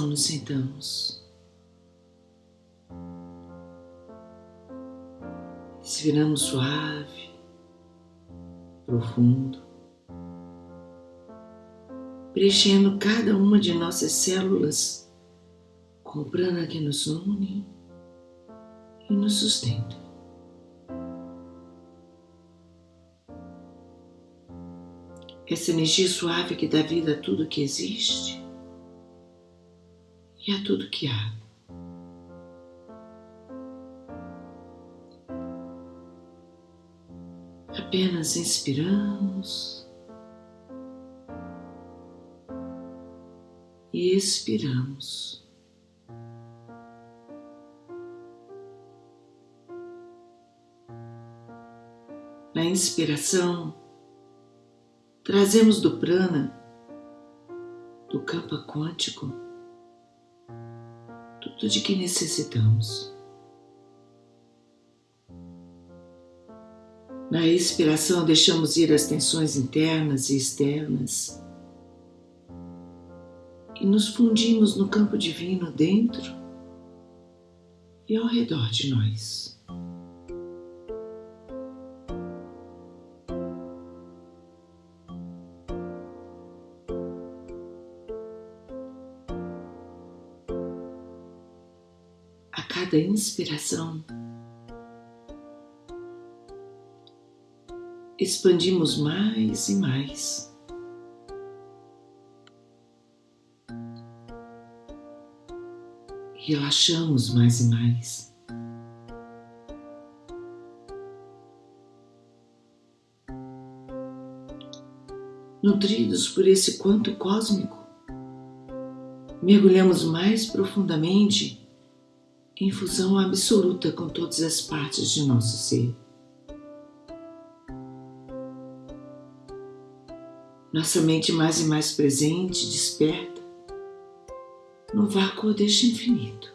nos sentamos. Respiramos suave, profundo, preenchendo cada uma de nossas células com o prana que nos une e nos sustenta. Essa energia suave que dá vida a tudo que existe e a tudo que há. Apenas inspiramos e expiramos. Na inspiração, trazemos do prana, do campo quântico, tudo de que necessitamos. Na expiração, deixamos ir as tensões internas e externas e nos fundimos no campo divino dentro e ao redor de nós. Cada inspiração, expandimos mais e mais. Relaxamos mais e mais. Nutridos por esse quanto cósmico, mergulhamos mais profundamente em fusão absoluta com todas as partes de nosso ser. Nossa mente mais e mais presente, desperta, no vácuo deste infinito.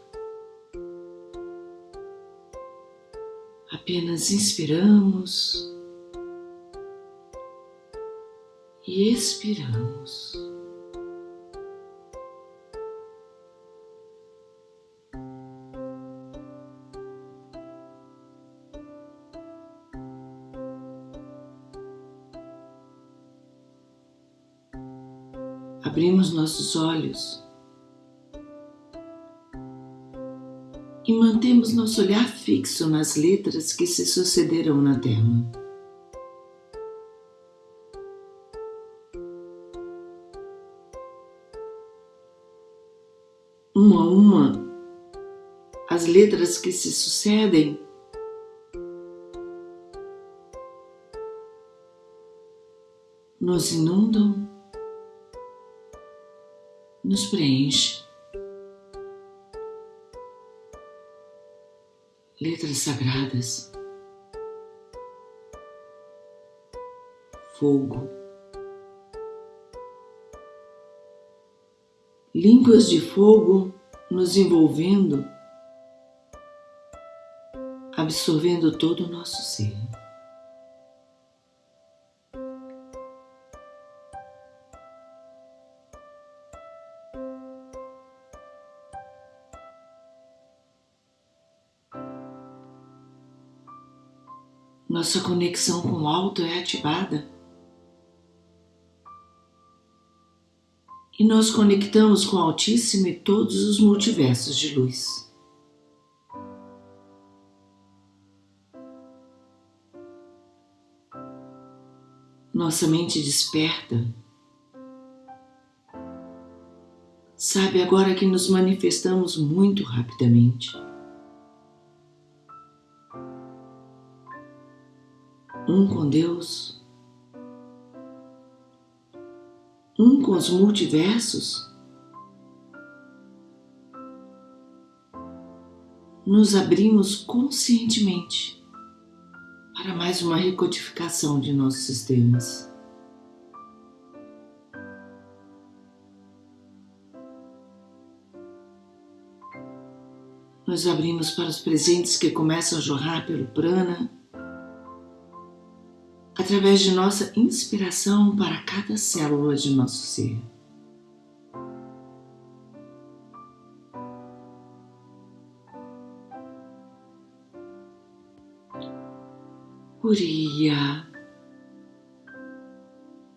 Apenas inspiramos e expiramos. Abrimos nossos olhos e mantemos nosso olhar fixo nas letras que se sucederão na tela. Uma a uma, as letras que se sucedem nos inundam nos preenche. Letras sagradas, fogo, línguas de fogo nos envolvendo, absorvendo todo o nosso ser. Nossa conexão com o alto é ativada. E nós conectamos com o Altíssimo e todos os multiversos de luz. Nossa mente desperta. Sabe agora que nos manifestamos muito rapidamente. Um com Deus, um com os multiversos, nos abrimos conscientemente para mais uma recodificação de nossos sistemas. Nos abrimos para os presentes que começam a jorrar pelo prana através de nossa inspiração para cada célula de nosso ser. Uriya,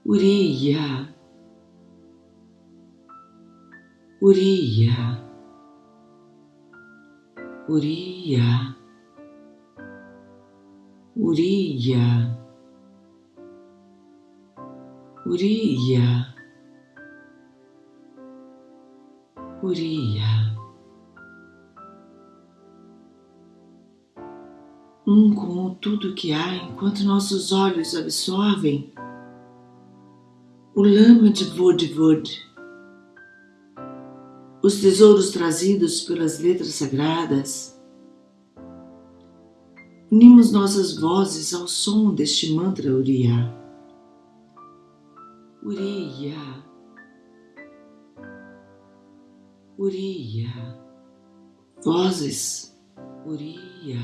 Uriya, Uriya, Uriya, Uriya. Uriya, Uriya. Um com tudo que há enquanto nossos olhos absorvem o lama de Vodvod, os tesouros trazidos pelas letras sagradas. Unimos nossas vozes ao som deste mantra Uriya. Uriya, Uriya, vozes, Uriya,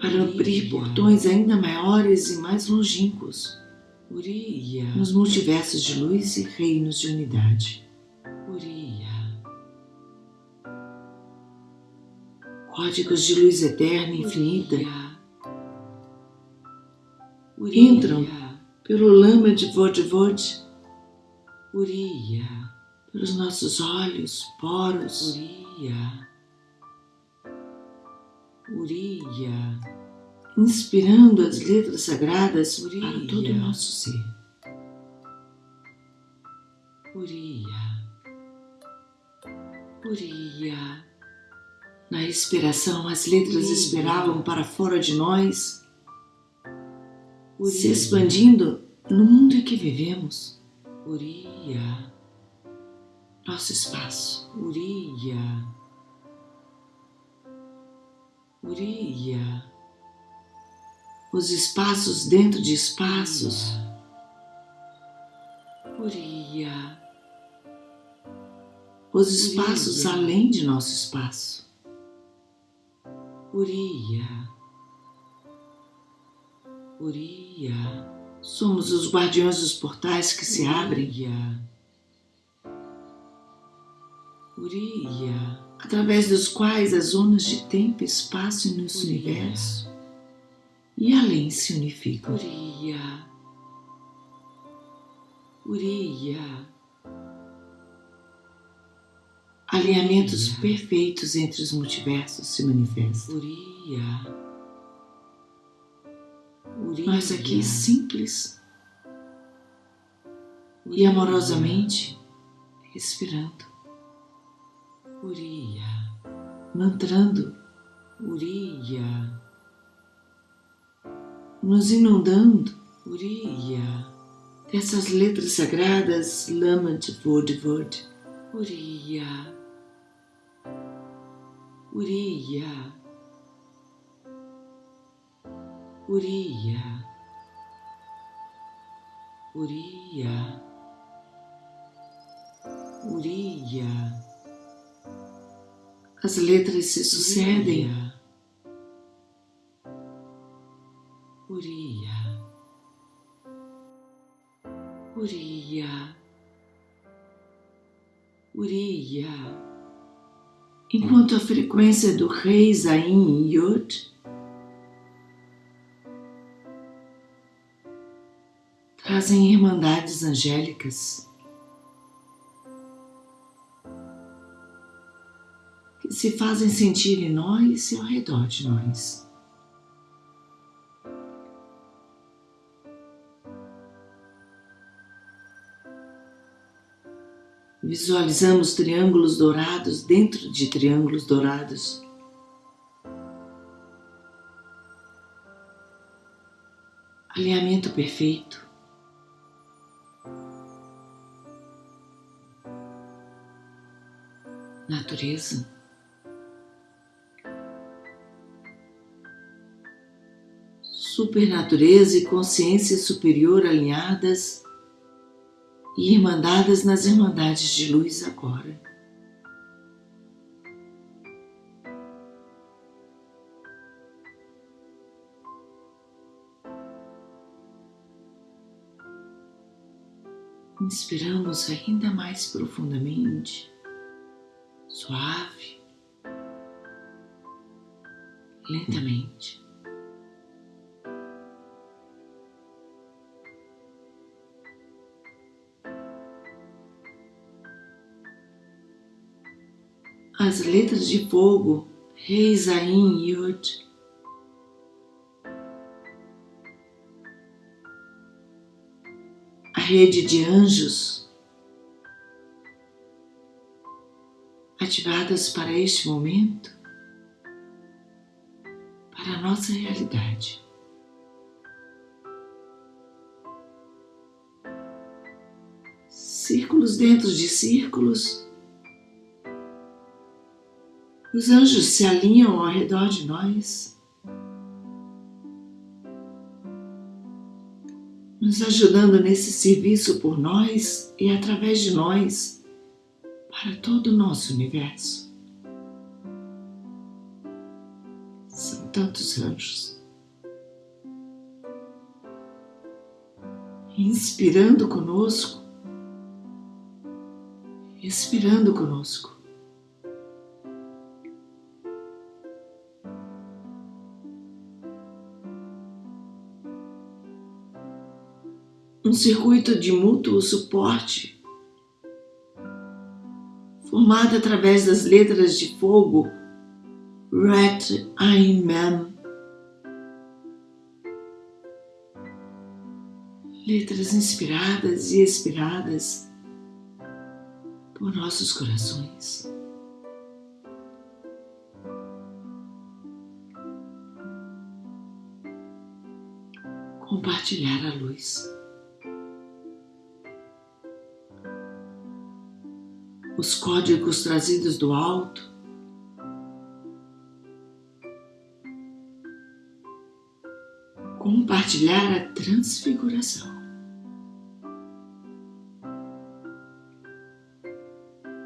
para abrir portões ainda maiores e mais longínquos, Uriya, nos multiversos de luz e reinos de unidade, Uriya, códigos de luz eterna e infinita, entram pelo lama de Vodvod, Uriya, pelos nossos olhos, poros. Uriya. Uriya. Inspirando as letras sagradas Uriya. para todo o nosso ser. Uriya. Uriya. Na expiração, as letras Uriya. esperavam para fora de nós. Se expandindo no mundo em que vivemos. Uriya nosso espaço. Uriya. Uriya. Os espaços dentro de espaços. Uriya. Os espaços além de nosso espaço. Uriya. Uriya. Somos os guardiões dos portais que se abrem. Uriya, através dos quais as zonas de tempo e espaço no nosso universo e além se unificam. Uriya, Uriya, alinhamentos Uriya. perfeitos entre os multiversos se manifestam. Uriya, Uriya. Nós aqui simples. Uriya. e amorosamente respirando. Uriya, mantrando. Uriya, nos inundando. Uriya, dessas letras sagradas Lamat Vod Vod, Uriya, Uriya, Uriya, Uriya. As letras se sucedem. Uriya. Uriya. Uriya. Enquanto a frequência do rei Zain Yod trazem irmandades angélicas se fazem sentir em nós e ao redor de nós. Visualizamos triângulos dourados dentro de triângulos dourados. Alinhamento perfeito. Natureza. supernatureza e consciência superior alinhadas e irmandadas nas irmandades de luz agora. Inspiramos ainda mais profundamente, suave, lentamente. as letras de fogo, Rei Zain Yod. A rede de anjos ativadas para este momento, para a nossa realidade. Círculos dentro de círculos. Os anjos se alinham ao redor de nós, nos ajudando nesse serviço por nós e através de nós para todo o nosso universo. São tantos anjos. Inspirando conosco, expirando conosco. um circuito de mútuo suporte, formada através das letras de fogo Ret Ain Mem. Letras inspiradas e expiradas por nossos corações. Compartilhar a luz. Os códigos trazidos do alto. Compartilhar a transfiguração.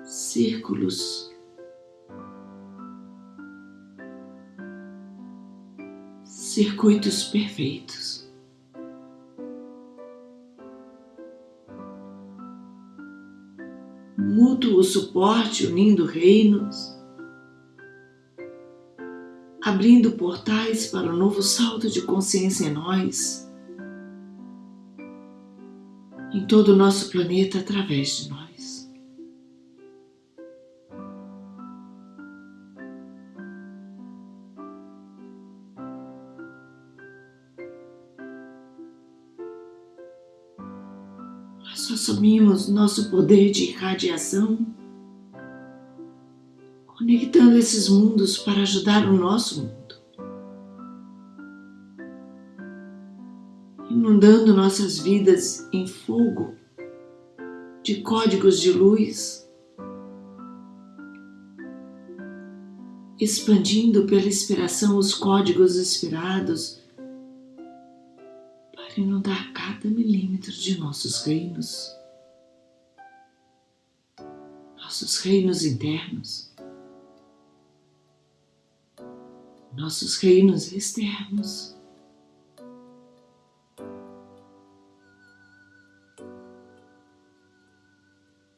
Círculos. Circuitos perfeitos. Suporte unindo reinos, abrindo portais para o um novo salto de consciência em nós, em todo o nosso planeta através de nós. Nós assumimos nosso poder de irradiação, conectando esses mundos para ajudar o nosso mundo, inundando nossas vidas em fogo de códigos de luz, expandindo pela inspiração os códigos inspirados para inundar cada milímetro de nossos reinos, nossos reinos internos, nossos reinos externos.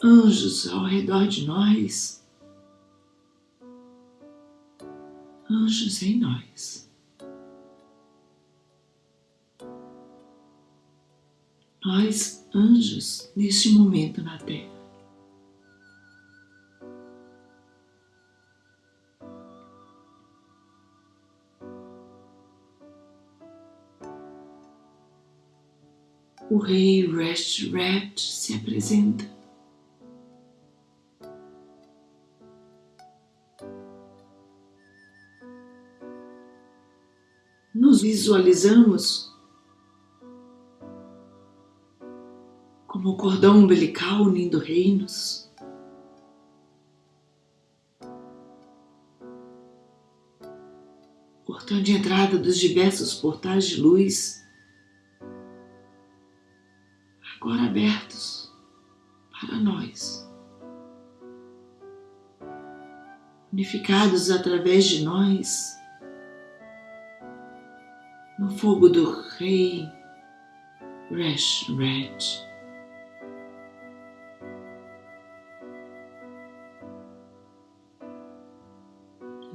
Anjos ao redor de nós, anjos em nós. nós, anjos, neste momento na Terra. O rei Rest Rat se apresenta. Nos visualizamos como o cordão umbilical unindo reinos. Portão de entrada dos diversos portais de luz, agora abertos para nós, unificados através de nós, no fogo do Rei Resh Red.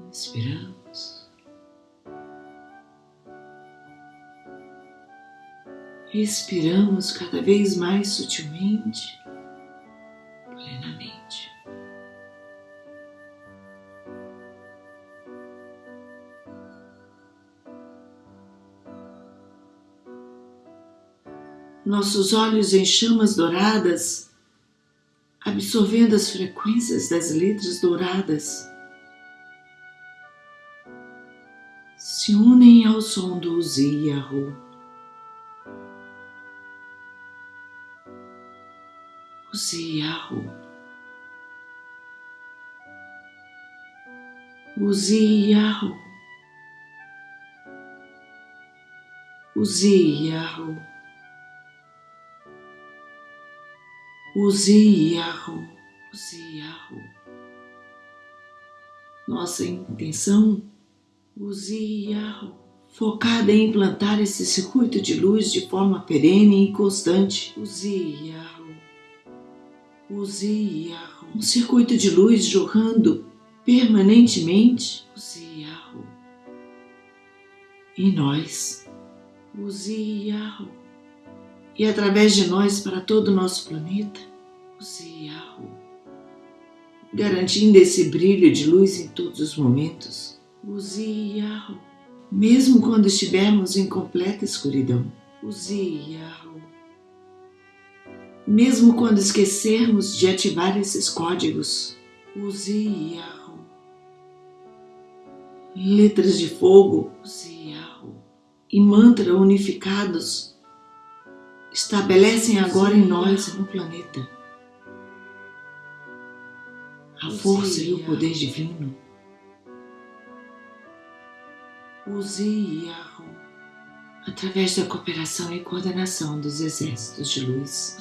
Inspiramos. Respiramos cada vez mais sutilmente, plenamente. Nossos olhos em chamas douradas, absorvendo as frequências das letras douradas se unem ao som do Ziyahu. Ziyahu. O Ziyahu. O Ziyahu. O Ziyahu. O Ziyahu. Nossa intenção Use Yahoo, focada em implantar esse circuito de luz de forma perene e constante. Use Yahoo. Um circuito de luz jorrando permanentemente. Use Yahoo. E nós. Use Yahoo. E através de nós para todo o nosso planeta. Use Yahoo. garantindo esse brilho de luz em todos os momentos. Use Yahoo, mesmo quando estivermos em completa escuridão. Use Yahoo. Mesmo quando esquecermos de ativar esses códigos. Use Yahoo. Letras de fogo. Use Yahoo. E mantra unificados estabelecem agora em nós no planeta a força e o poder divino. Use Yahoo através da cooperação e coordenação dos exércitos de luz.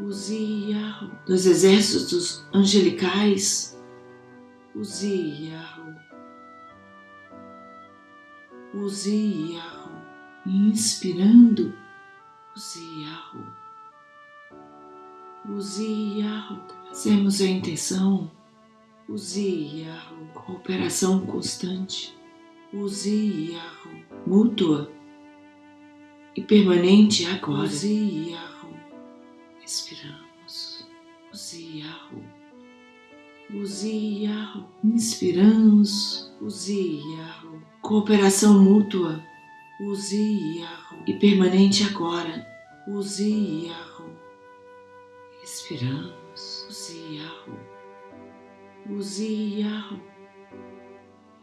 Use Yahoo. Dos exércitos angelicais. Use Yahoo. Inspirando. Use Yahoo. Trazemos a intenção. Use Yahoo. Cooperação constante. Mútua e permanente agora. Use Yahoo. Use Yahoo. Inspiramos. Use Yahoo. Cooperação mútua. Use Yahoo. E permanente agora. Use Yahoo. Use Yahoo.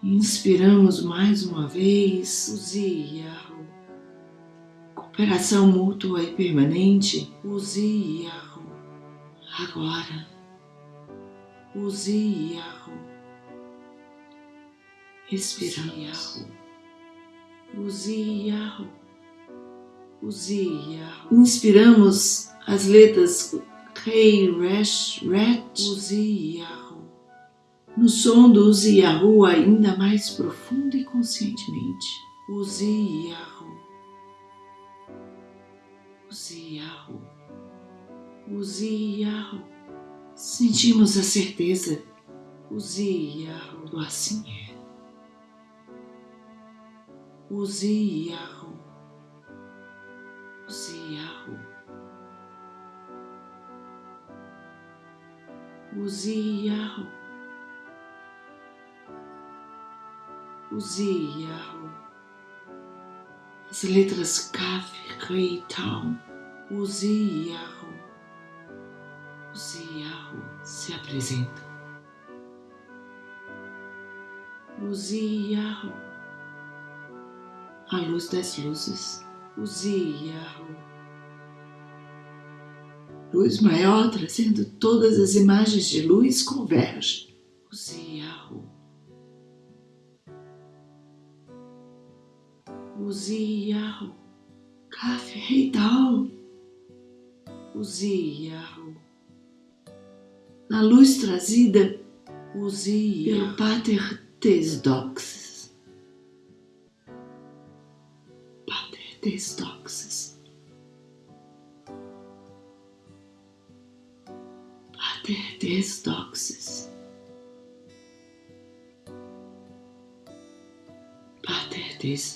Inspiramos mais uma vez. Use Yahoo. Cooperação mútua e permanente. Use Yahoo. Agora. Use Yahoo. Respiramos. Use Yahoo. Use Yahoo. Inspiramos as letras Rei, Resh, Ret, Uzi, Yahoo. No som do Uzi Yahoo ainda mais profundo e conscientemente. Uzi Yahoo. Uzi Yahoo. Uzi Yahoo. Sentimos a certeza. Uzi Yahoo. Do assim é. Uzi Yahoo. Uzi Yahoo. Use Yahoo. Use Yahoo. As letras Kaf, Rei, Tal. Use Yahoo se apresenta. Use Yahoo. A luz das luzes. Use Yahoo luz maior trazendo todas as imagens de luz converge. Use Use Yahoo. Kaf Heital. Use Yahoo. Na luz trazida Use pelo Pater Tesdoxes. Pater Tesdoxes. Pater des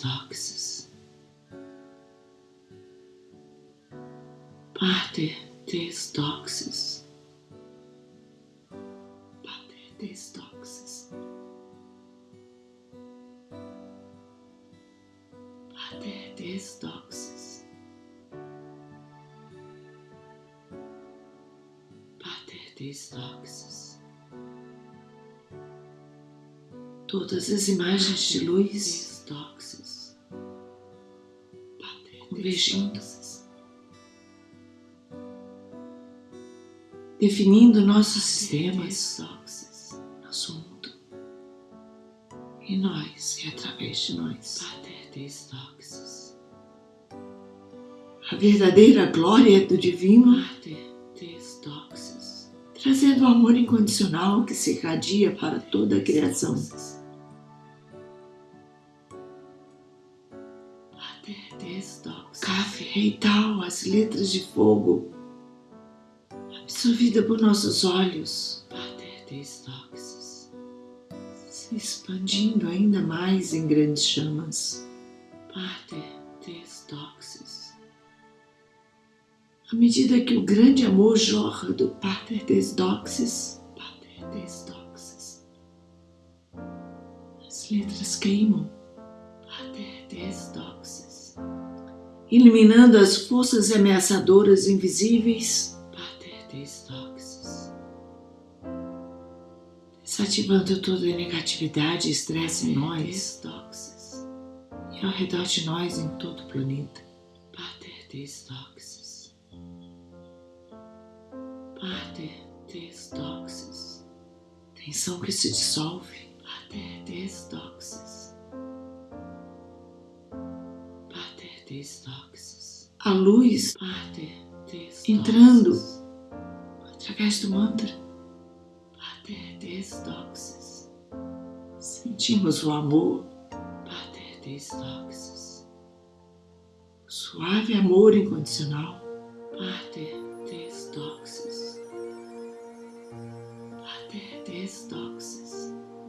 doxes. Pater des doxes. Pater des doxes. Pater des doxes. Pater. Destoxes. Todas as imagens de luz Destoxes. convergindo, definindo nossos sistemas, nosso mundo. E nós, e através de nós, a verdadeira glória do Divino trazendo o amor incondicional que se irradia para toda a criação. Reital, as letras de fogo, absorvida por nossos olhos, se expandindo ainda mais em grandes chamas. Pater Testoxis. À medida que o grande amor jorra do Pater des Doxes, Pater as letras queimam, Pater des Doxes, eliminando as forças ameaçadoras invisíveis, desativando toda a negatividade e estresse em nós, e ao redor de nós em todo o planeta, Pater des Doxes. Pater des Doxes. Tensão que se dissolve. Pater des Doxes. A luz. Entrando através do mantra. Sentimos o amor. Suave amor incondicional.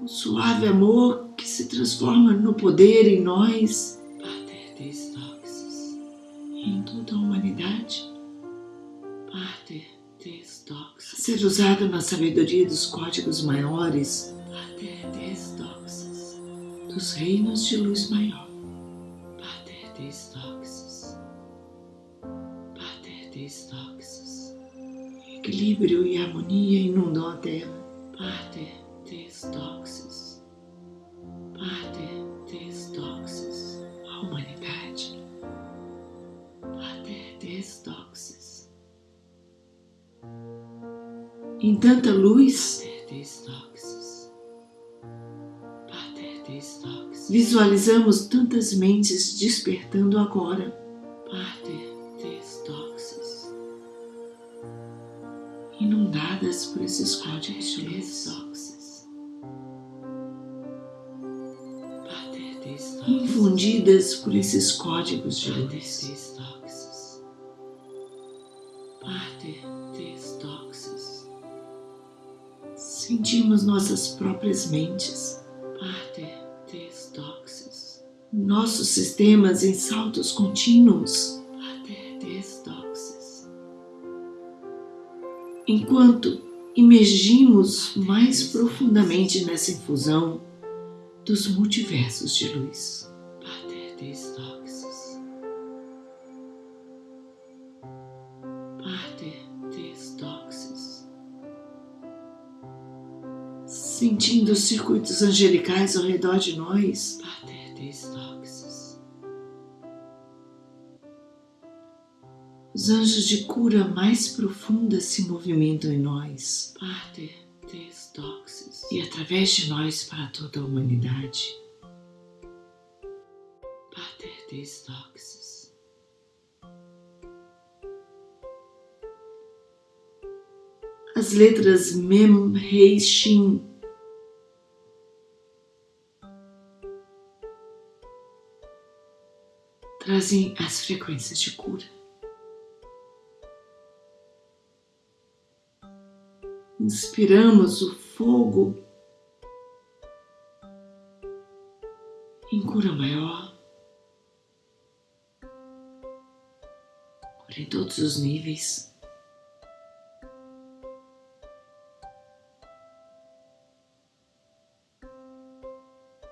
O suave amor que se transforma no poder em nós. Em toda a humanidade. Pater des Doxes. Ser usado na sabedoria dos códigos maiores. Pater des Doxes. Dos reinos de luz maior. Pater des Doxes. Pater des Doxes. Equilíbrio e harmonia inundam a Terra. Pater des Doxes, Em tanta luz. Visualizamos tantas mentes despertando agora, inundadas por esses códigos de luz, infundidas por esses códigos de luz. Nossas próprias mentes, nossos sistemas em saltos contínuos enquanto imergimos mais profundamente nessa infusão dos multiversos de luz. Pater Doxes. Sentindo os circuitos angelicais ao redor de nós. Os anjos de cura mais profunda se movimentam em nós, Pater e através de nós para toda a humanidade. Pater. As letras Mem, Rei, Shin trazem as frequências de cura. inspiramos o fogo em cura maior, cura em todos os níveis.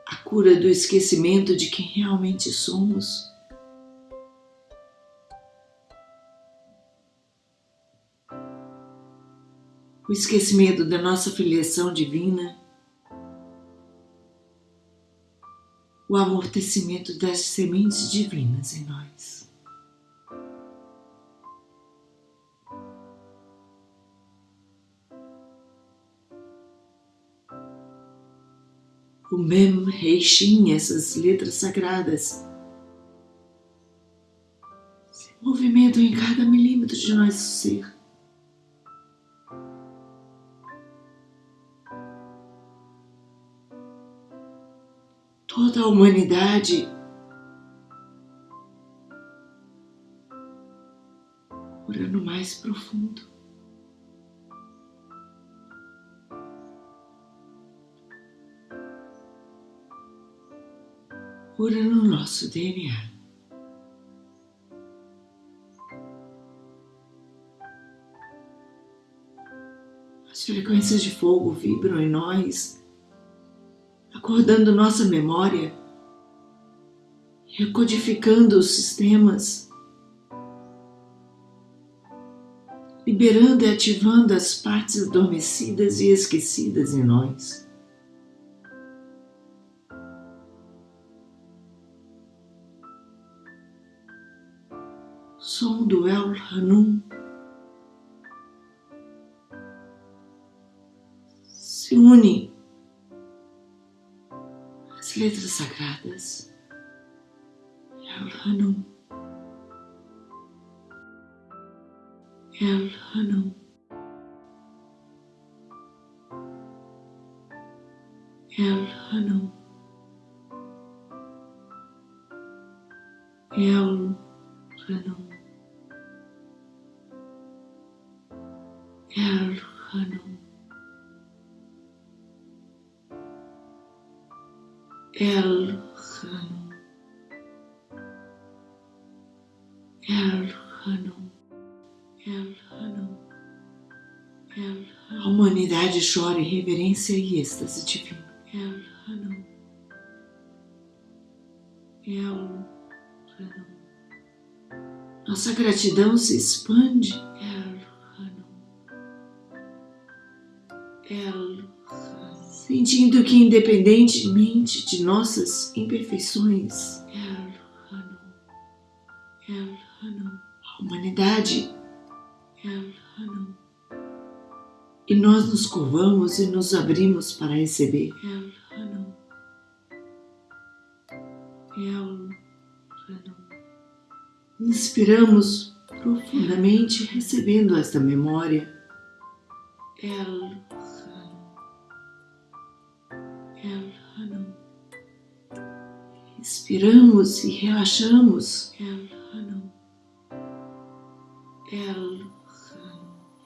A cura do esquecimento de quem realmente somos. O esquecimento da nossa filiação divina, o amortecimento das sementes divinas em nós. O Mem Reishin, essas letras sagradas, se movimentam em cada milímetro de nosso ser. a humanidade. Orando mais profundo. Cura no nosso DNA. As frequências de fogo vibram em nós acordando nossa memória, recodificando os sistemas, liberando e ativando as partes adormecidas e esquecidas em nós. som do El Hanum se une letras sagradas. El Hanum. El Hanum. El Hanum. El Hanum. El Hanum. El Hanum. El Hanum. El Hanum. El Hanum. A humanidade chora em reverência e êxtase divino. El Hanum. El Hanum. Nossa gratidão se expande sentindo que, independentemente de nossas imperfeições, a humanidade e nós nos curvamos e nos abrimos para receber. Inspiramos profundamente, recebendo esta memória. Inspiramos e relaxamos.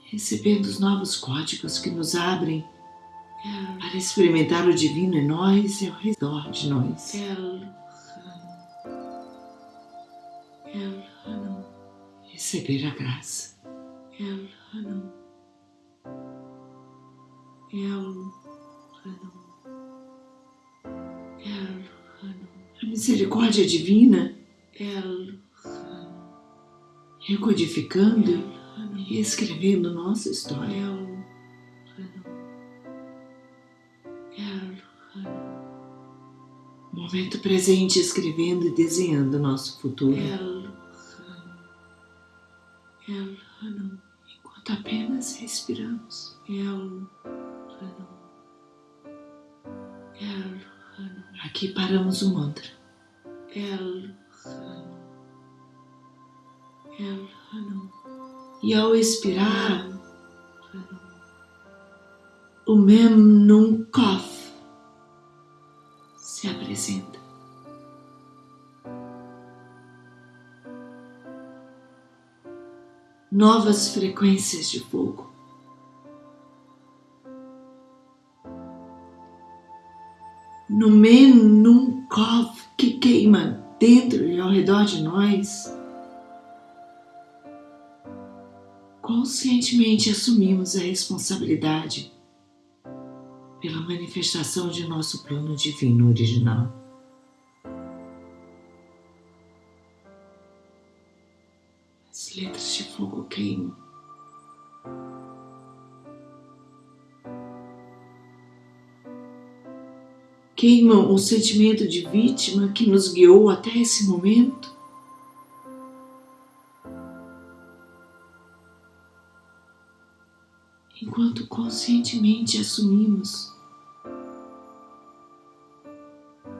Recebendo os novos códigos que nos abrem para experimentar o divino em nós e ao redor de nós. Receber a graça. El Hanum. El Hanum. Misericórdia divina, recodificando e escrevendo nossa história. Momento presente escrevendo e desenhando nosso futuro. Enquanto apenas respiramos. Aqui paramos o mantra. El. El. E ao expirar, o Mem Num Kof se apresenta. Novas frequências de fogo no Menunkov que queima dentro e ao redor de nós, conscientemente assumimos a responsabilidade pela manifestação de nosso plano divino original. As letras de fogo queimam. Queimam o sentimento de vítima que nos guiou até esse momento? Enquanto conscientemente assumimos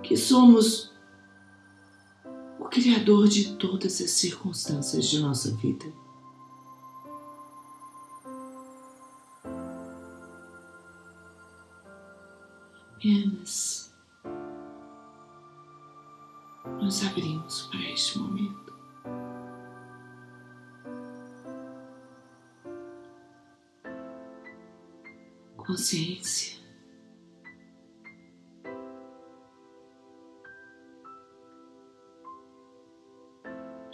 que somos o Criador de todas as circunstâncias de nossa vida. Apenas nos abrimos para este momento. Consciência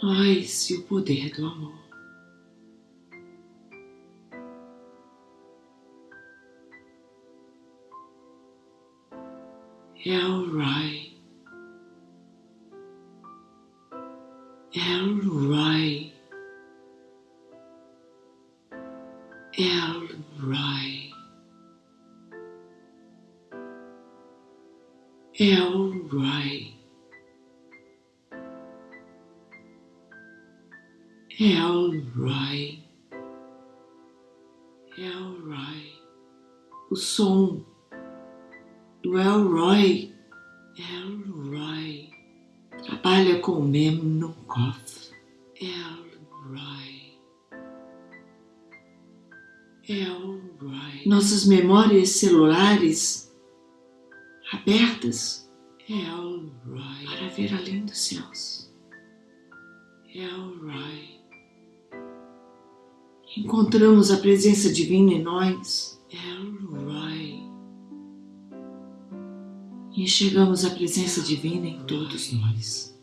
nós e o poder do amor. É o right. Memórias celulares abertas. Elroy. Para ver além dos céus. Elroy. Encontramos a presença divina em nós. E enxergamos a presença divina em todos nós.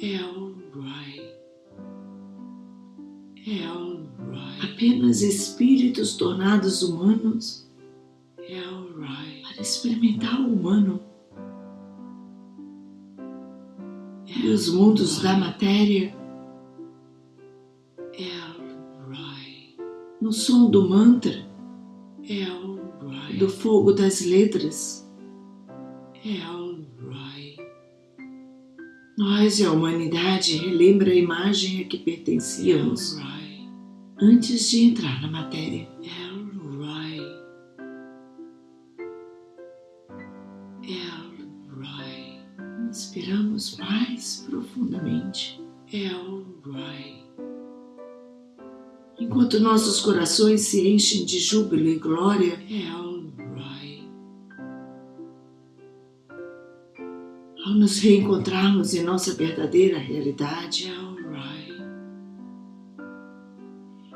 Elroy. Elroy. Apenas espíritos tornados humanos. Elroy. Para experimentar o humano. E os mundos da matéria. Elroy. No som do mantra. Elroy. Do fogo das letras. Elroy. Nós e a humanidade relembra a imagem a que pertencíamos Elroy. Antes de entrar na matéria. Elroy. Elroy. Inspiramos mais profundamente. Elroy. Enquanto nossos corações se enchem de júbilo e glória, Elroy. Ao nos reencontrarmos em nossa verdadeira realidade,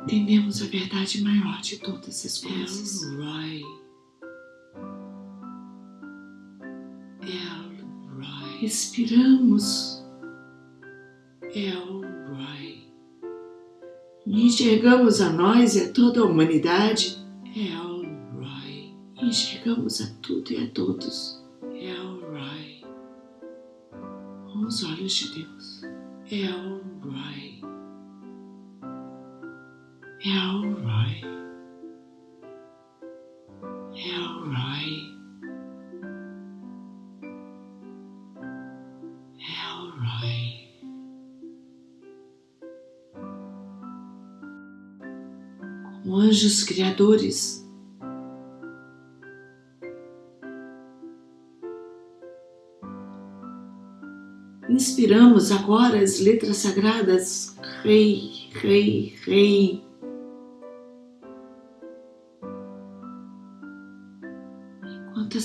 entendemos a verdade maior de todas as coisas. Respiramos. El-Rai. Enxergamos a nós e a toda a humanidade. El-Rai. Enxergamos a tudo e a todos. El-Rai com os olhos de Deus. El El Roy. El Roy. El Roy. Como anjos criadores Inspiramos agora as letras sagradas Rei, Rei, Rei.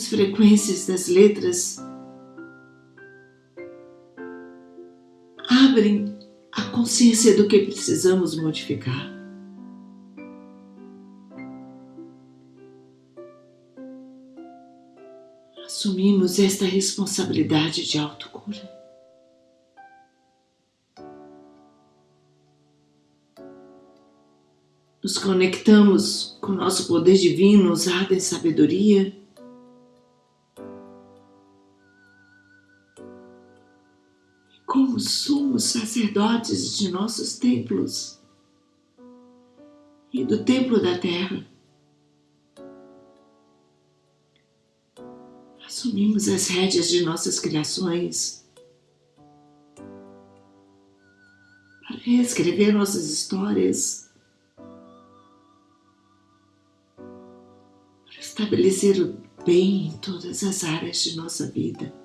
As frequências das letras abrem a consciência do que precisamos modificar. Assumimos esta responsabilidade de autocura. nos conectamos com nosso poder divino usado em sabedoria. Como somos sacerdotes de nossos templos e do templo da terra. Assumimos as rédeas de nossas criações para reescrever nossas histórias estabelecer o bem em todas as áreas de nossa vida.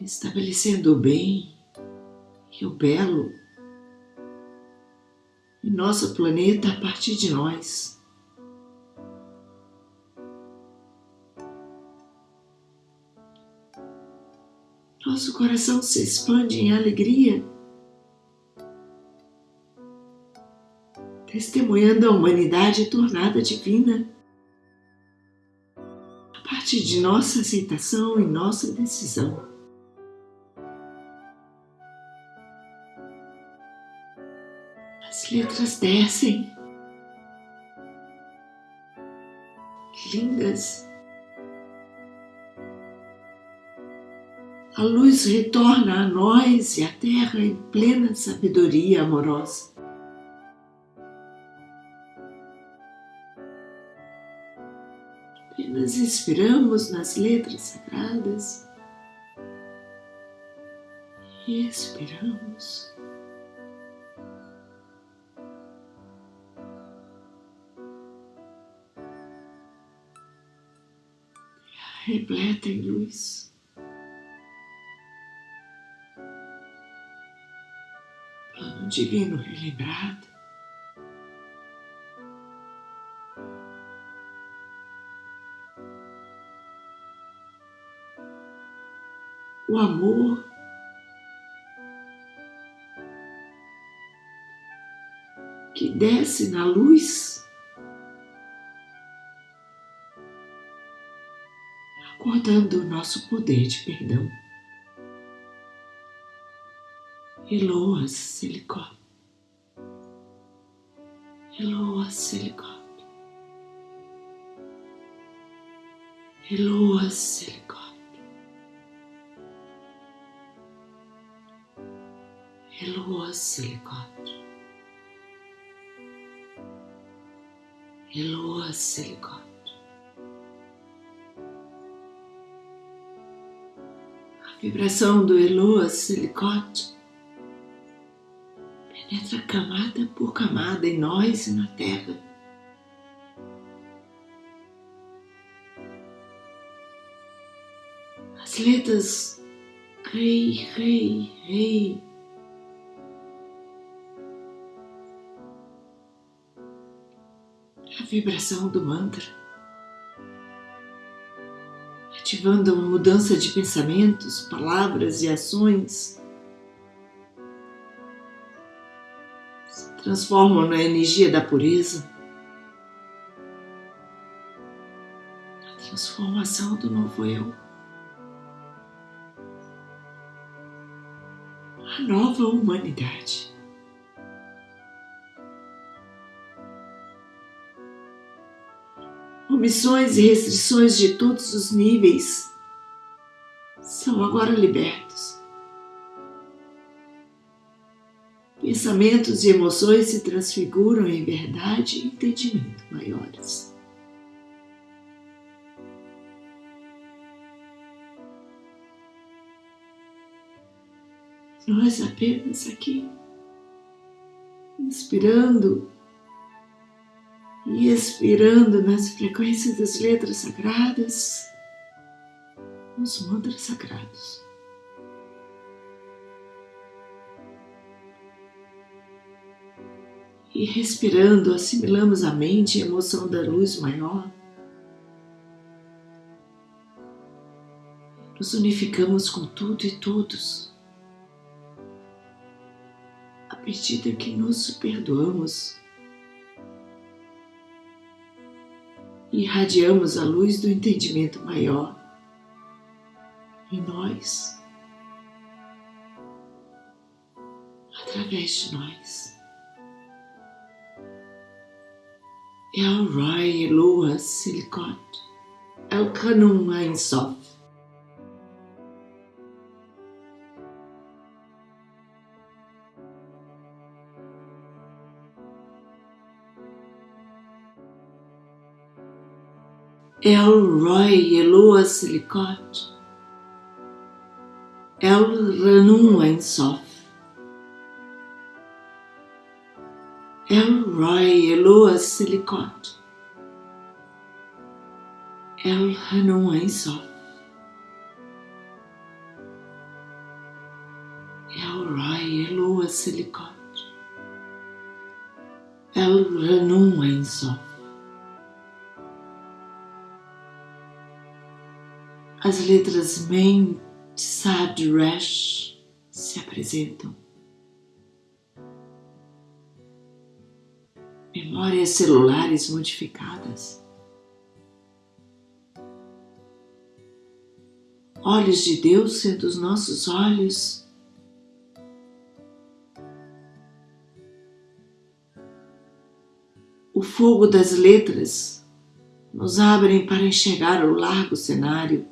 Estabelecendo o bem e o belo em nosso planeta a partir de nós. Nosso coração se expande em alegria testemunhando a humanidade tornada divina. A partir de nossa aceitação e nossa decisão. As letras descem lindas. A luz retorna a nós e à terra em plena sabedoria amorosa. Apenas inspiramos nas letras sagradas e expiramos. Repleta em luz. Plano divino relembrado. O amor que desce na luz acordando o nosso poder de perdão. Eloa Silicone. Eloa Silicone. Eloa Silicone. Eloa Silicone. Eloa Silicone. Vibração do Eloa Silicote penetra camada por camada em nós e na Terra. As letras Rei, Rei, Rei. A vibração do mantra ativando uma mudança de pensamentos, palavras e ações, se transformam na energia da pureza, na transformação do novo eu, a nova humanidade. Omissões e restrições de todos os níveis são agora libertos. Pensamentos e emoções se transfiguram em verdade e entendimento maiores. Nós apenas aqui, inspirando e expirando nas frequências das letras sagradas, nos mantras sagrados. E respirando, assimilamos a mente e a emoção da luz maior. Nos unificamos com tudo e todos. À medida que nos perdoamos, irradiamos a luz do entendimento maior em nós, através de nós. El Rai Eloa Silicot, El Kanum Ein Sof. Elroy Eloa Silicot, El Ranum Ensof, Elroy Eloa Silicot, El Ranum Ensof, Elroy Eloa Silicot, El Ranum Ensof. As letras Men, Sad, Rash se apresentam. Memórias celulares modificadas. Olhos de Deus sendo os nossos olhos. O fogo das letras nos abrem para enxergar o largo cenário.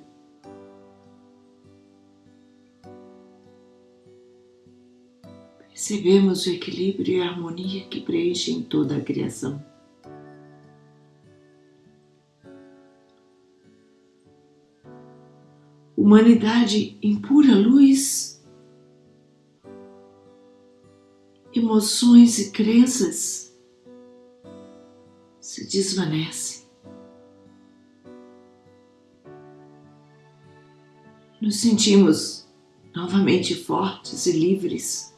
Percebemos o equilíbrio e a harmonia que preenchem toda a criação. Humanidade em pura luz, emoções e crenças se desvanecem. Nos sentimos novamente fortes e livres.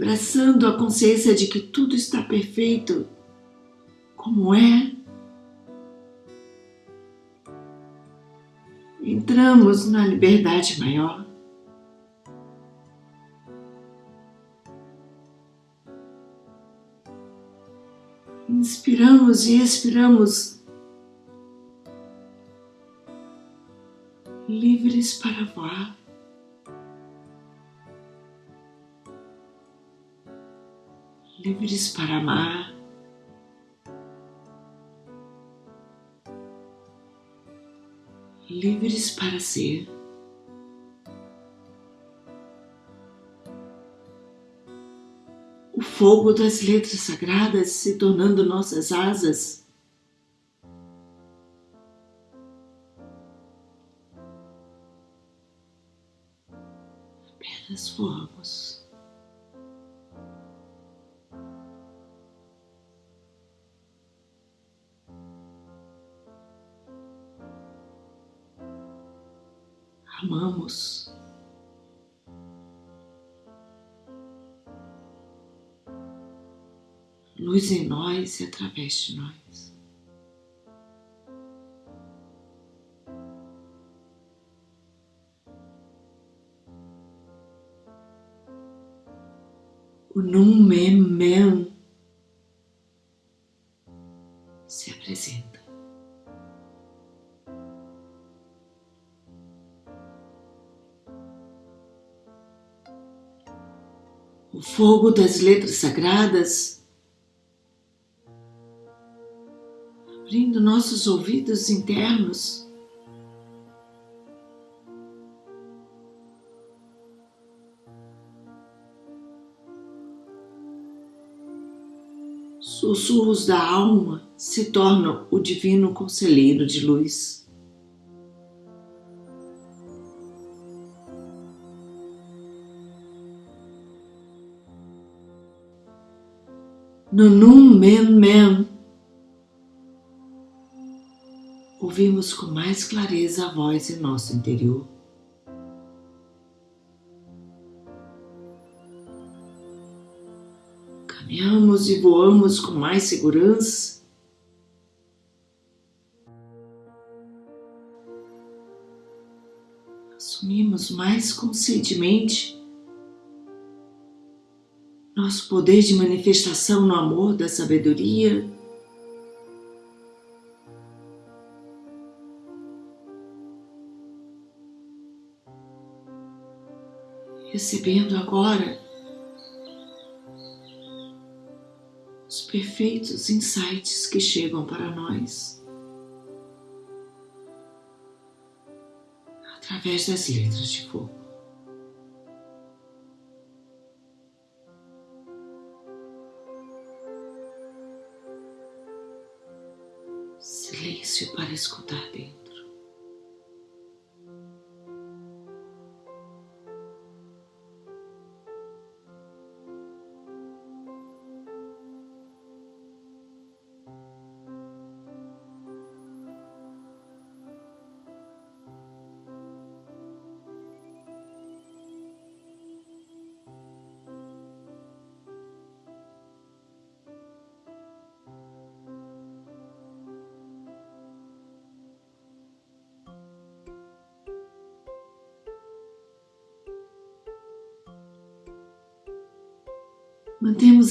Abraçando a consciência de que tudo está perfeito como é. Entramos na liberdade maior. Inspiramos e expiramos, livres para voar. Livres para amar. Livres para ser. o fogo das letras sagradas se tornando nossas asas. Em nós e através de nós. O Mem se apresenta. O fogo das letras sagradas nossos ouvidos internos. Sussurros da alma se tornam o divino conselheiro de luz. Nunum Men Men ouvimos com mais clareza a voz em nosso interior. Caminhamos e voamos com mais segurança. Assumimos mais conscientemente nosso poder de manifestação no amor da sabedoria recebendo agora os perfeitos insights que chegam para nós através das letras de fogo. Silêncio para escutar dentro.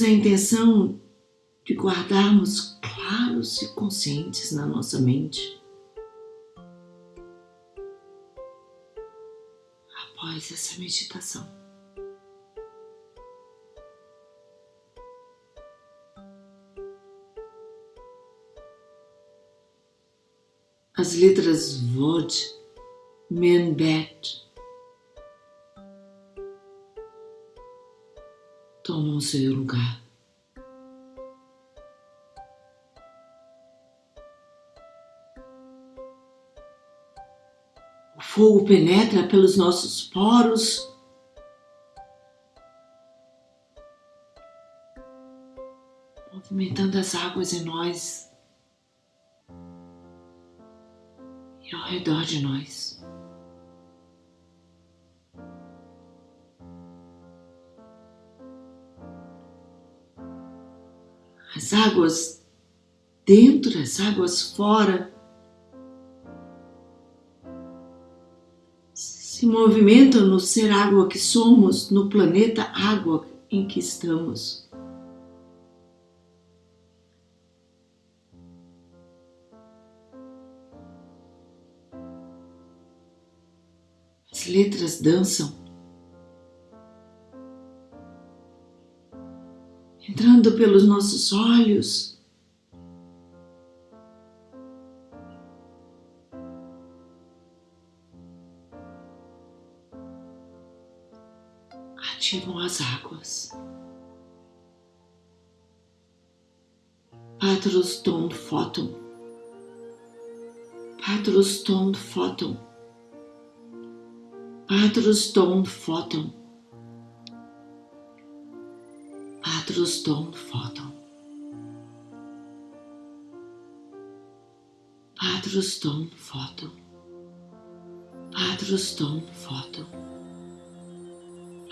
temos a intenção de guardarmos claros e conscientes na nossa mente. Após essa meditação, as letras VOD, MENBET, Bet tomam seu lugar. O fogo penetra pelos nossos poros movimentando as águas em nós e ao redor de nós. As águas dentro, as águas fora se movimentam no ser água que somos, no planeta água em que estamos. As letras dançam, entrando pelos nossos olhos. Ativam as águas. Patros ton photon. Patros ton photon. Patros Dom Photon. Patros Dom Photon. Patros Dom Photon.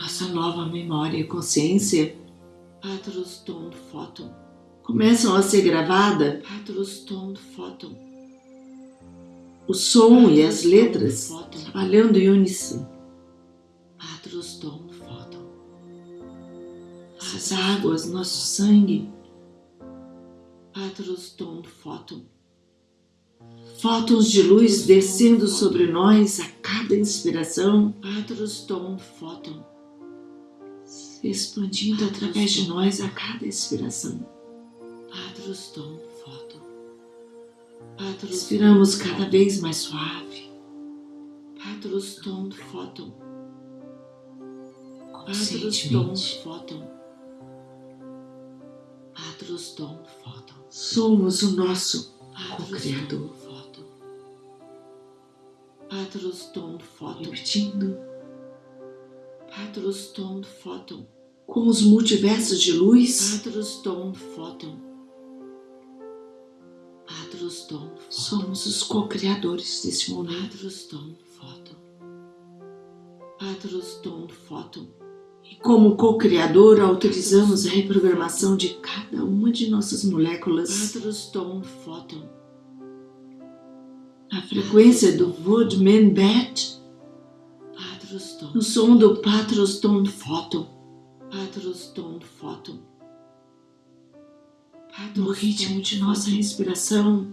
Nossa nova memória e consciência, Patros Dom Photon, começam a ser gravadas, Patros Dom Photon o som e as letras trabalhando em uníssono. As águas, nosso sangue. Patros Dom Photon. Fótons de luz descendo sobre nós a cada inspiração. Patros Photon. Se expandindo através de nós a cada inspiração. Patros Dom Respiramos cada vez mais suave. Patros tom fóton. Patros tom fóton. Patros. Somos o nosso co-criador. Patros tom fóton. Repetindo. Patros tom fóton. Com os multiversos de luz. Patros tom fóton Somos os co-criadores desse momento. E como co-criador, autorizamos a reprogramação de cada uma de nossas moléculas. A frequência do Woodman Bet, no som do Patroston Photon. Patroston Photon no ritmo de nossa respiração,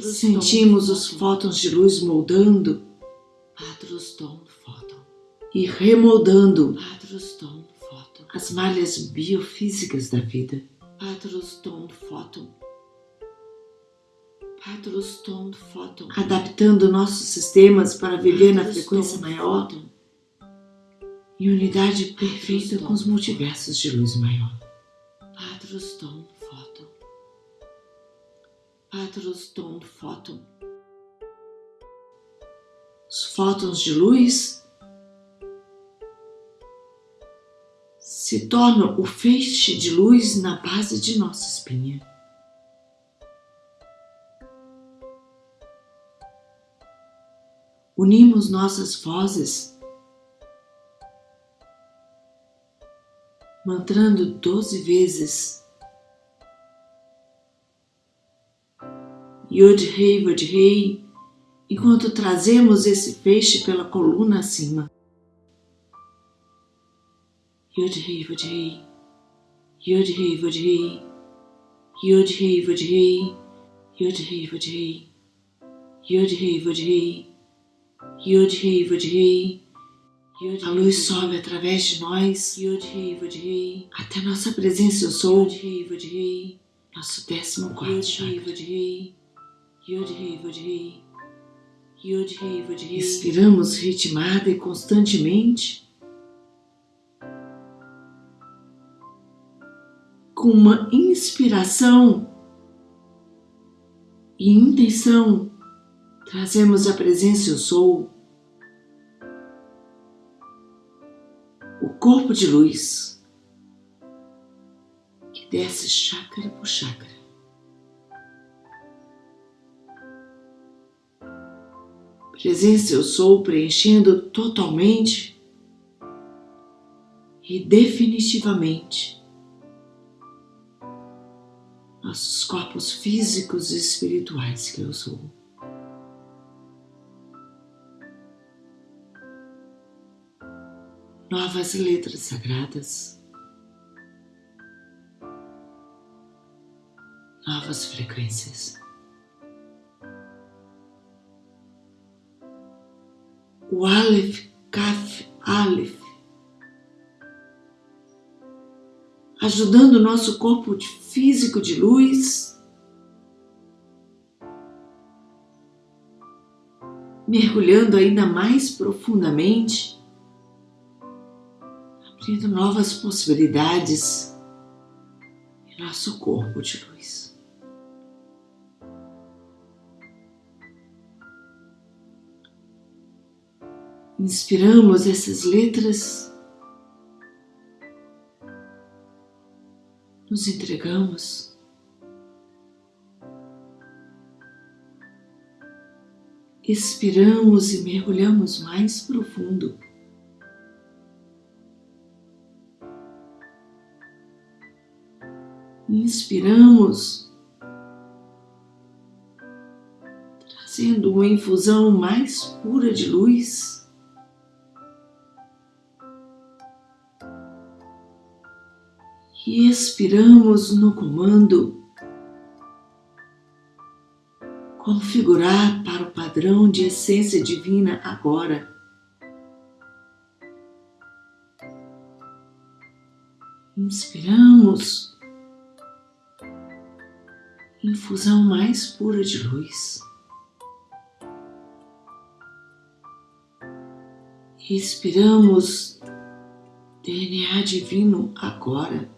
sentimos os fótons de luz moldando e remoldando as malhas biofísicas da vida. Adaptando nossos sistemas para viver na frequência maior em unidade perfeita com os multiversos de luz maior. Os fótons de luz se tornam o feixe de luz na base de nossa espinha. Unimos nossas vozes mantrando doze vezes. Yod Rei Vod Rei, enquanto trazemos esse feixe pela coluna acima. Yod Rei Vod Rei, Yod Rei Vod Rei, Yod Rei Vod Rei, a luz sobe através de nós até nossa presença eu sou, nosso décimo quarto chakra. Respiramos ritmada e constantemente. Com uma inspiração e intenção, trazemos a presença eu sou. O corpo de luz que desce chácara por chácara presença eu sou preenchendo totalmente e definitivamente nossos corpos físicos e espirituais que eu sou. Novas letras sagradas, novas frequências. o Aleph, Kaf, Aleph, ajudando o nosso corpo físico de luz, mergulhando ainda mais profundamente, abrindo novas possibilidades em nosso corpo de luz. inspiramos essas letras, nos entregamos. Expiramos e mergulhamos mais profundo. Inspiramos, trazendo uma infusão mais pura de luz. E expiramos no comando configurar para o padrão de essência divina agora. Inspiramos, infusão mais pura de luz. Expiramos DNA divino agora.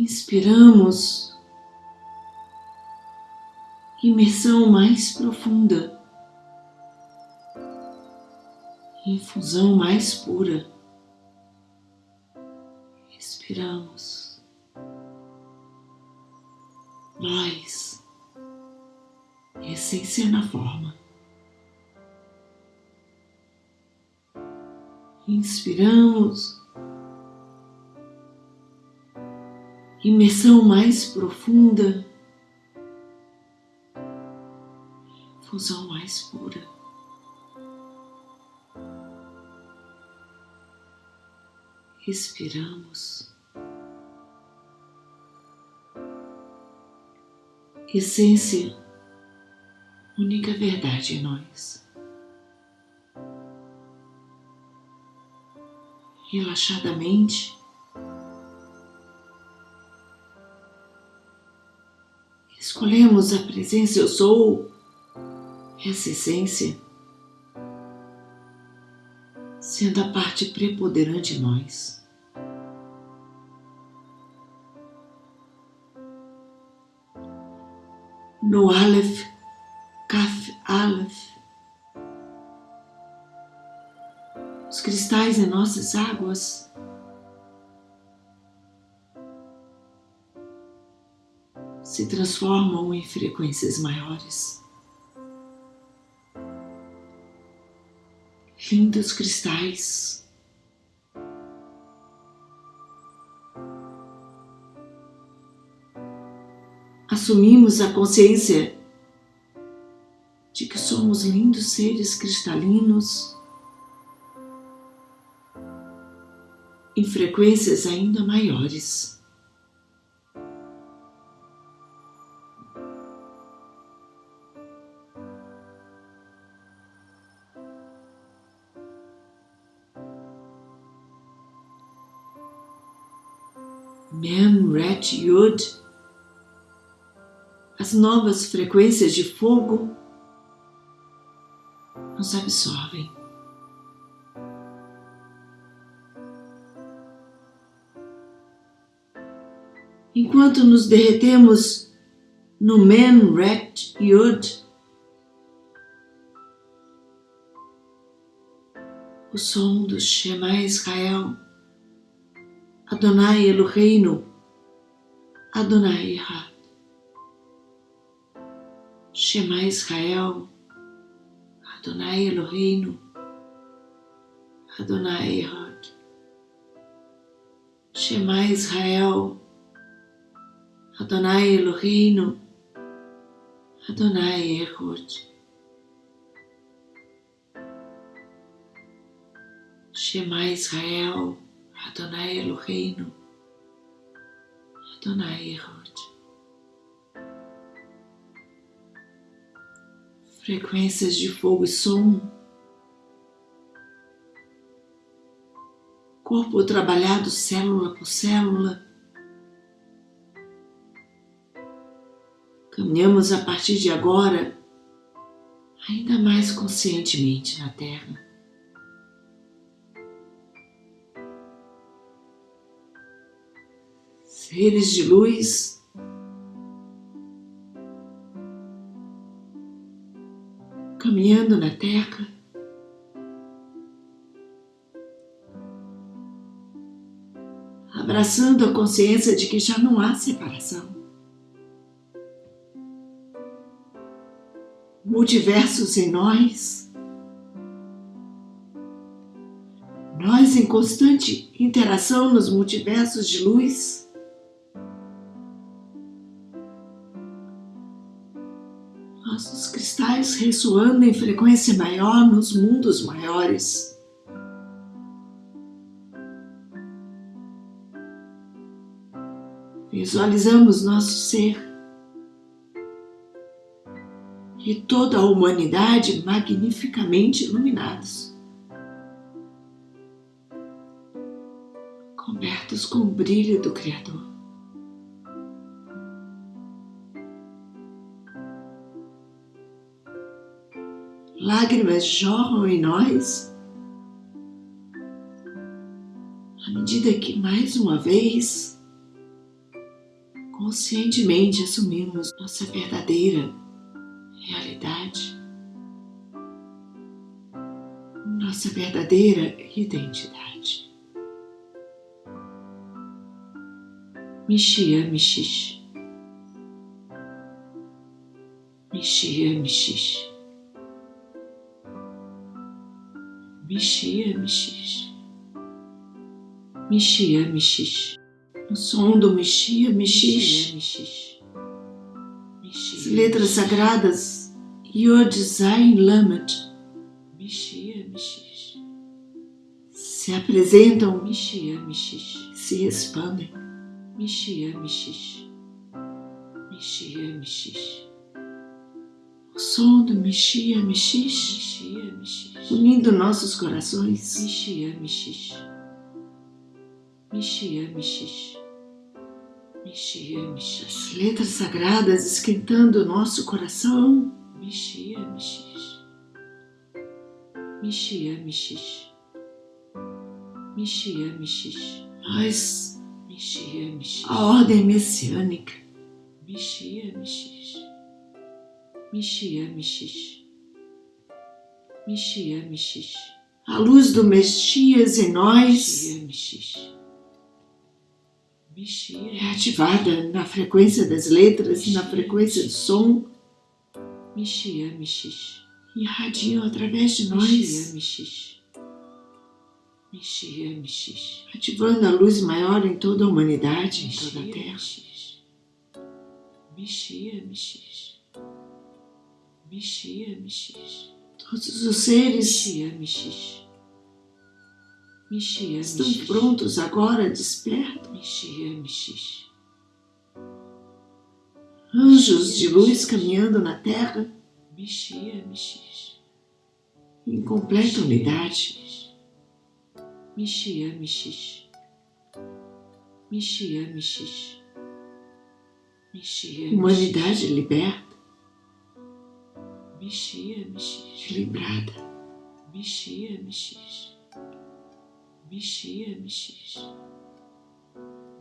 Inspiramos, imersão mais profunda, infusão mais pura. Expiramos. Nós, essência na forma. Inspiramos imersão mais profunda, fusão mais pura. Respiramos. Essência, única verdade em nós. Relaxadamente, Escolhemos a presença eu sou, essa essência, sendo a parte preponderante em nós. No Aleph, Kaf Aleph, os cristais em nossas águas se transformam em frequências maiores. Lindos cristais. Assumimos a consciência de que somos lindos seres cristalinos em frequências ainda maiores. Ret, Yud, as novas frequências de fogo nos absorvem. Enquanto nos derretemos no Men, Ret, Yud, o som do Shema Israel, Adonai Eloheinu, Adonai Errat. Shema Israel, Adonai Eloheinu, Adonai Errat. Shema Israel, Adonai Eloheinu, Adonai Errat. Shema Israel, Adonai Eloheinu, Adonai Erod. Frequências de fogo e som. Corpo trabalhado célula por célula. Caminhamos a partir de agora ainda mais conscientemente na Terra. Seres de luz, caminhando na terra. Abraçando a consciência de que já não há separação. Multiversos em nós, nós em constante interação nos multiversos de luz. Ressoando em frequência maior nos mundos maiores. Visualizamos nosso ser e toda a humanidade magnificamente iluminados, cobertos com o brilho do Criador. Lágrimas jorram em nós à medida que mais uma vez conscientemente assumimos nossa verdadeira realidade, nossa verdadeira identidade. Mixia, mixixe. Mixia, mixixe. Mexia, mexia. Mexia, mexia. O som do mexia. As letras sagradas Yod Zain Lamed mexia. se apresentam mexia, mexia. se expandem mexia, mexia. Mexia, mexia som do Mexia, Mexixe, unindo nossos corações. Mexia, Mexixe. Mexia, Mexixe. Mexia. As letras sagradas esquentando o nosso coração. Mexia, Mexixe. Mexia, Mexixe. Mexia, Mexixe. Nós, Mexia, Mexixe. A ordem messiânica. Mexia, Mexixe. Mixia, mixixe. A luz do Messias em nós é ativada na frequência das letras e na frequência do som. Mixia, mixixe. Irradiam através de nós. Mixia, mixixe. Ativando a luz maior em toda a humanidade, em toda a Terra. Mixia, mixixe. Mexia, mexia. Todos os seres mexia, mexia. Mexia, estão mexia. prontos agora, despertam. Mexia, mexia. Anjos mexia, de luz mexia. caminhando na terra. Mexia, mexia. Em completa mexia, unidade. Mexia, mexia. Mishia, Mishish. Mishia, Humanidade liberta. Mishia, Mishish. Equilibrada. Mishia, Mishish. Mishia, Mishish.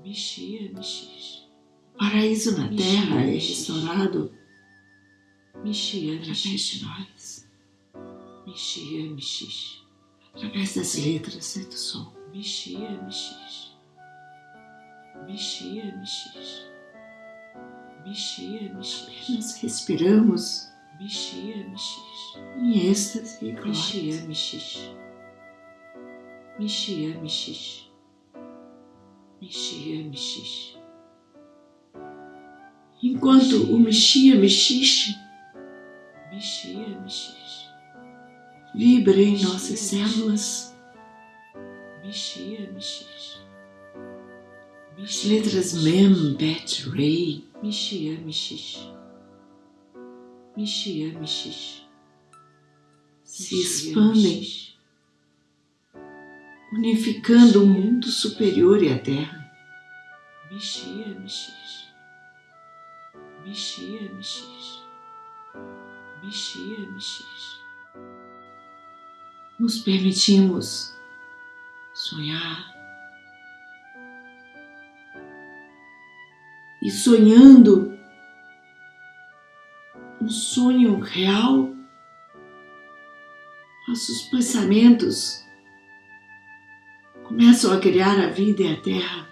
Mishia, Mishish. Paraíso na terra é restaurado. Mishia, através de nós. Mishia, Mishish. Através das letras e do som. Mishia, Mishish. Mishia, Mishish. Mishia, Mishish. Nós respiramos. Mishia, Mishish. Em êxtase e. Mishia, Mishish. Mishia, Mishish. Mishia, Mishish. Enquanto o Mishia, Mishish Mishia, Mishish vibra em nossas células. Mishia, Mishish. As letras Mem, Bet, Rei. Mishia, Mishish. Se expandem, unificando o mundo superior e a Terra. Mishia, Mishish. Mishia, Mishish. Mishia, Mishish. Nos permitimos sonhar e sonhando um sonho real, nossos pensamentos começam a criar a vida e a terra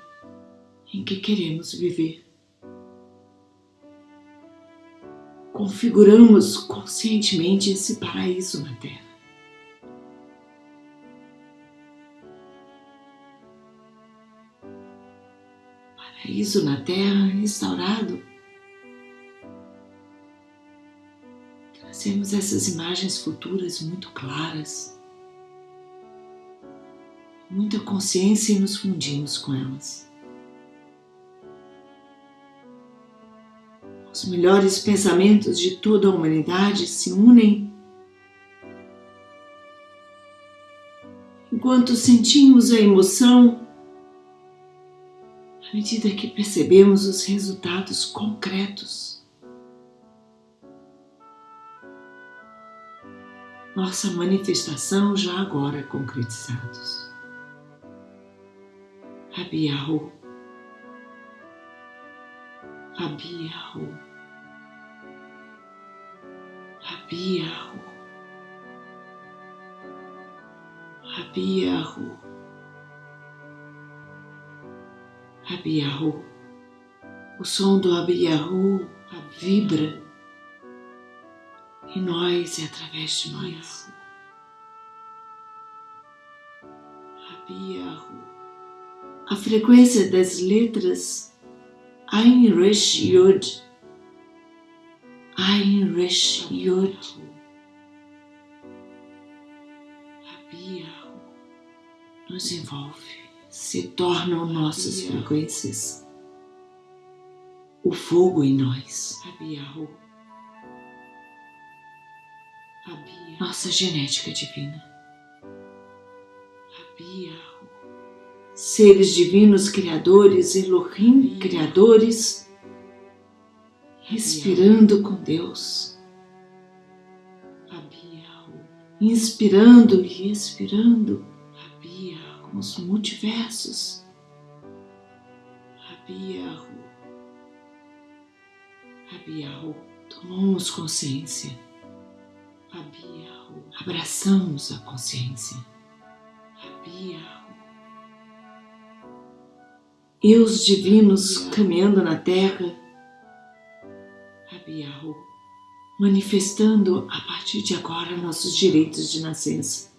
em que queremos viver. Configuramos conscientemente esse paraíso na terra. Paraíso na terra restaurado Trazemos essas imagens futuras muito claras, muita consciência e nos fundimos com elas. Os melhores pensamentos de toda a humanidade se unem enquanto sentimos a emoção à medida que percebemos os resultados concretos nossa manifestação já agora concretizados. Abiahu, Abiahu, Abiahu, Abiahu, Abiahu. O som do Abiahu vibra em nós e através de nós. A frequência das letras Ain Resh Yod. Ain Resh Yod. Nos envolve, se tornam nossas frequências, o fogo em nós nossa genética divina. Seres divinos criadores, Elohim criadores, respirando com Deus, inspirando e expirando com os multiversos. Tomamos consciência Abraçamos a consciência. os divinos caminhando na Terra, manifestando a partir de agora nossos direitos de nascença.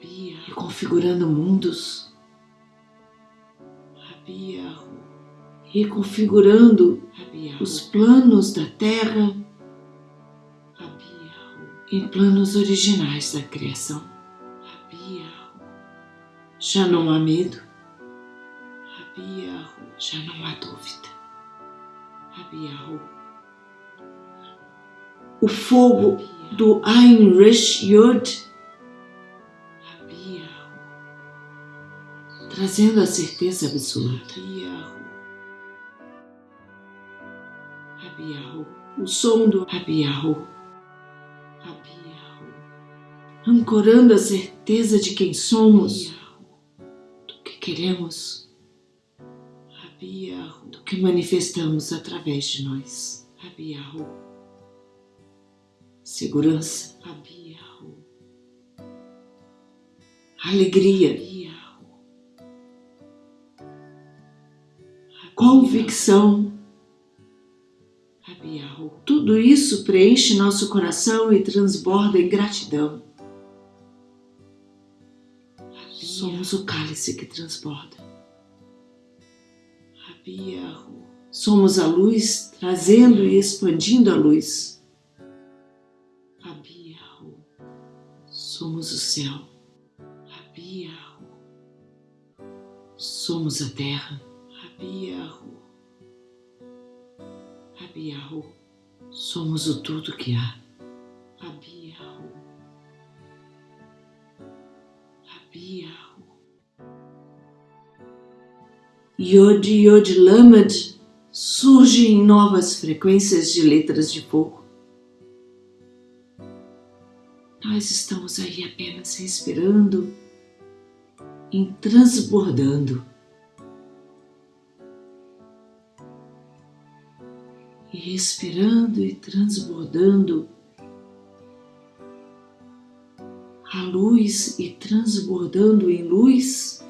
E configurando mundos, reconfigurando os planos da Terra em planos originais da criação. Já não há medo, já não há dúvida. O fogo do Ain Resh Yod trazendo a certeza absoluta. Abiahu, o som do Abiahu, Abiahu, ancorando a certeza de quem somos, do que queremos, do que manifestamos através de nós, segurança, alegria, convicção. Tudo isso preenche nosso coração e transborda em gratidão. Somos o cálice que transborda. Somos a luz trazendo e expandindo a luz. Somos o céu. Somos a terra. Somos o tudo que há. Abiahu. Abiahu. Yod Yod Lamed surge em novas frequências de letras de fogo. Nós estamos aí apenas respirando e transbordando e respirando e transbordando a luz e transbordando em luz,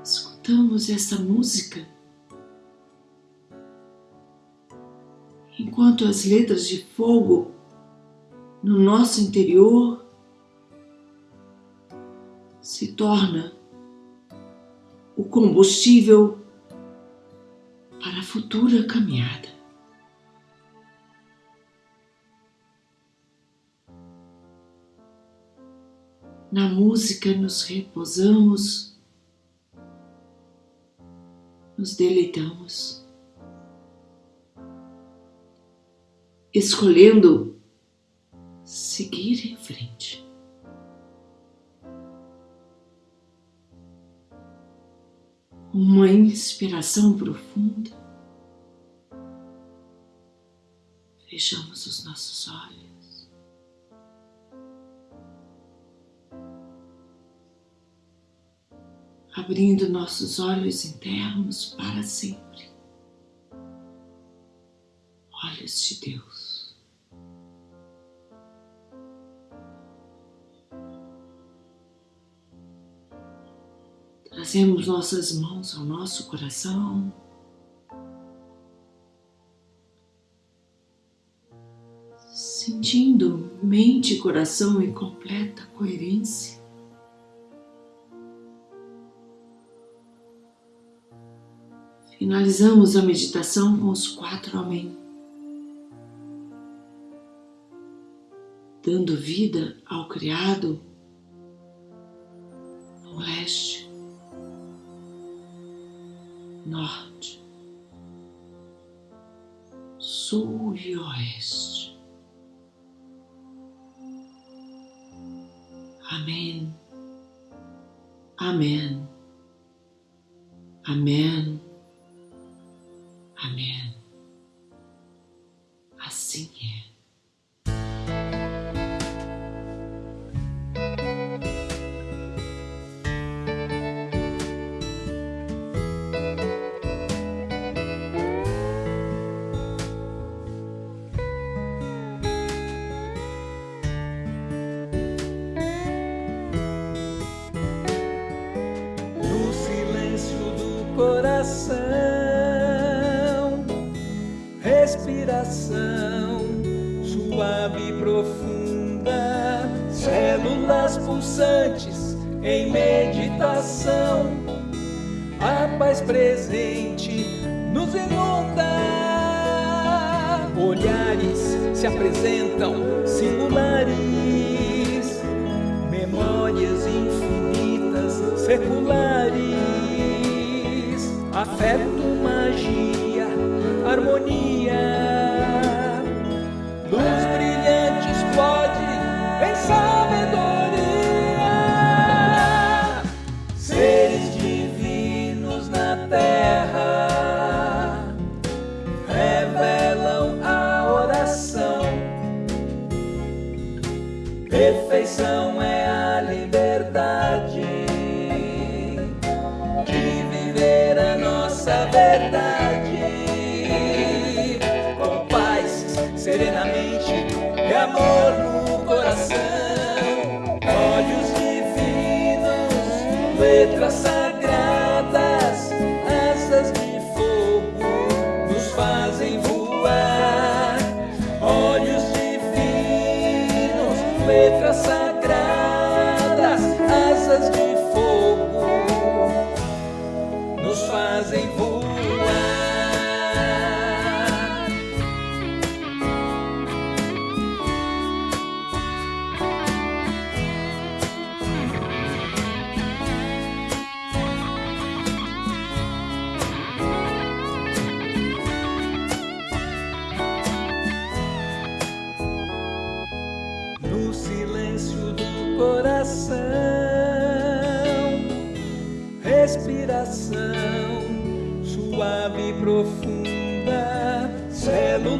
escutamos essa música enquanto as letras de fogo no nosso interior se torna o combustível para a futura caminhada. Na música nos repousamos, nos deleitamos, escolhendo seguir em frente. uma inspiração profunda. Fechamos os nossos olhos. Abrindo nossos olhos internos para sempre. Olhos de Deus. Trazemos nossas mãos ao nosso coração. Sentindo mente e coração em completa coerência. Finalizamos a meditação com os quatro Amém. Dando vida ao Criado no leste norte, sul e oeste. Amém. Amém.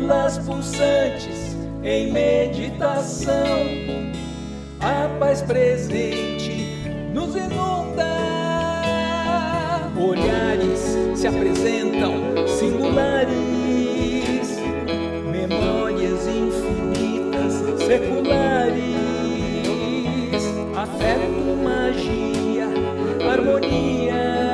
estrelas pulsantes em meditação. A paz presente nos inunda. Olhares se apresentam singulares, memórias infinitas, seculares, afeto, magia, harmonia.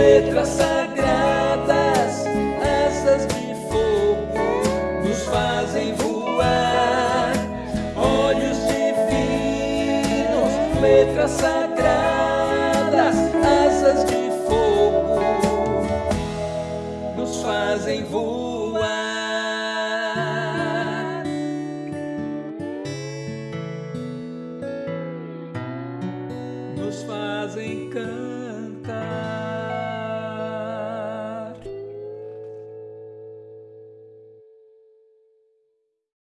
letras sagradas, asas de fogo nos fazem voar. Olhos divinos, letras sagradas.